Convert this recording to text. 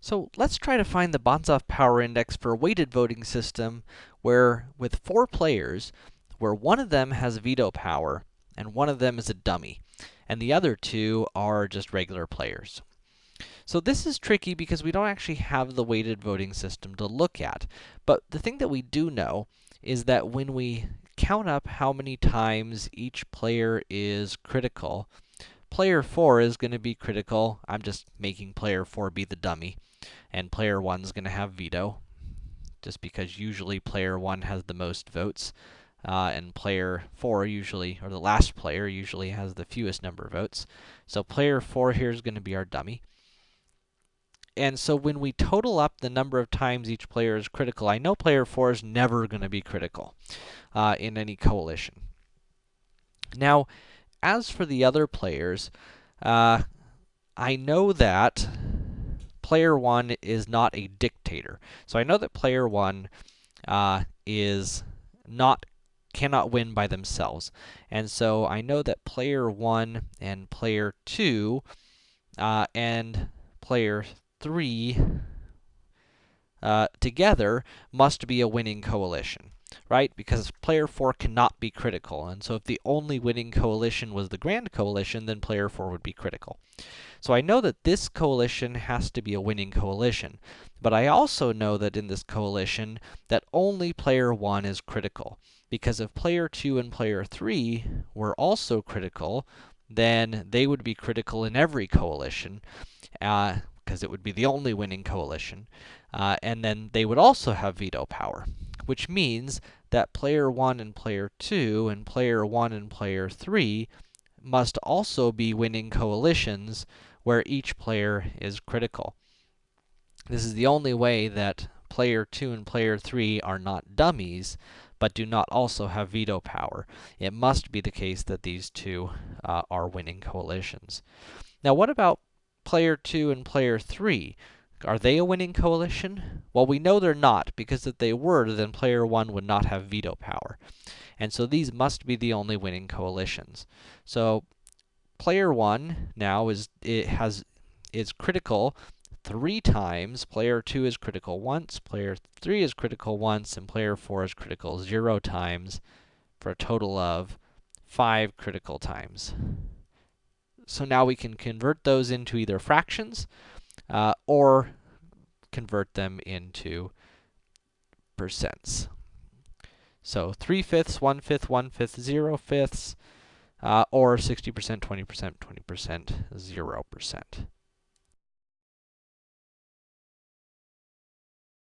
So let's try to find the Banzhaf power index for a weighted voting system where, with four players, where one of them has veto power and one of them is a dummy, and the other two are just regular players. So this is tricky because we don't actually have the weighted voting system to look at. But the thing that we do know is that when we count up how many times each player is critical, player 4 is going to be critical. I'm just making player 4 be the dummy and player 1 is going to have veto, just because usually player 1 has the most votes, uh, and player 4 usually, or the last player usually has the fewest number of votes. So player 4 here is going to be our dummy. And so when we total up the number of times each player is critical, I know player 4 is never going to be critical uh, in any coalition. Now, as for the other players, uh, I know that player 1 is not a dictator. So I know that player 1 uh, is not cannot win by themselves. And so I know that player 1 and player 2 uh, and player 3 uh, together must be a winning coalition, right? Because player 4 cannot be critical. And so if the only winning coalition was the Grand Coalition, then player 4 would be critical. So I know that this coalition has to be a winning coalition, but I also know that in this coalition that only player 1 is critical, because if player 2 and player 3 were also critical, then they would be critical in every coalition, uh, because it would be the only winning coalition, uh, and then they would also have veto power, which means that player 1 and player 2 and player 1 and player 3 must also be winning coalitions where each player is critical. This is the only way that player 2 and player 3 are not dummies, but do not also have veto power. It must be the case that these two uh, are winning coalitions. Now, what about player 2 and player 3? Are they a winning coalition? Well, we know they're not, because if they were, then player 1 would not have veto power. And so these must be the only winning coalitions. So player 1 now is it has is critical three times. Player 2 is critical once, player 3 is critical once, and player 4 is critical 0 times for a total of 5 critical times. So now we can convert those into either fractions uh, or convert them into percents. So 3 fifths, 1 fifth, 1 fifth, 0 fifths, uh, or 60%, 20%, 20%, 0%.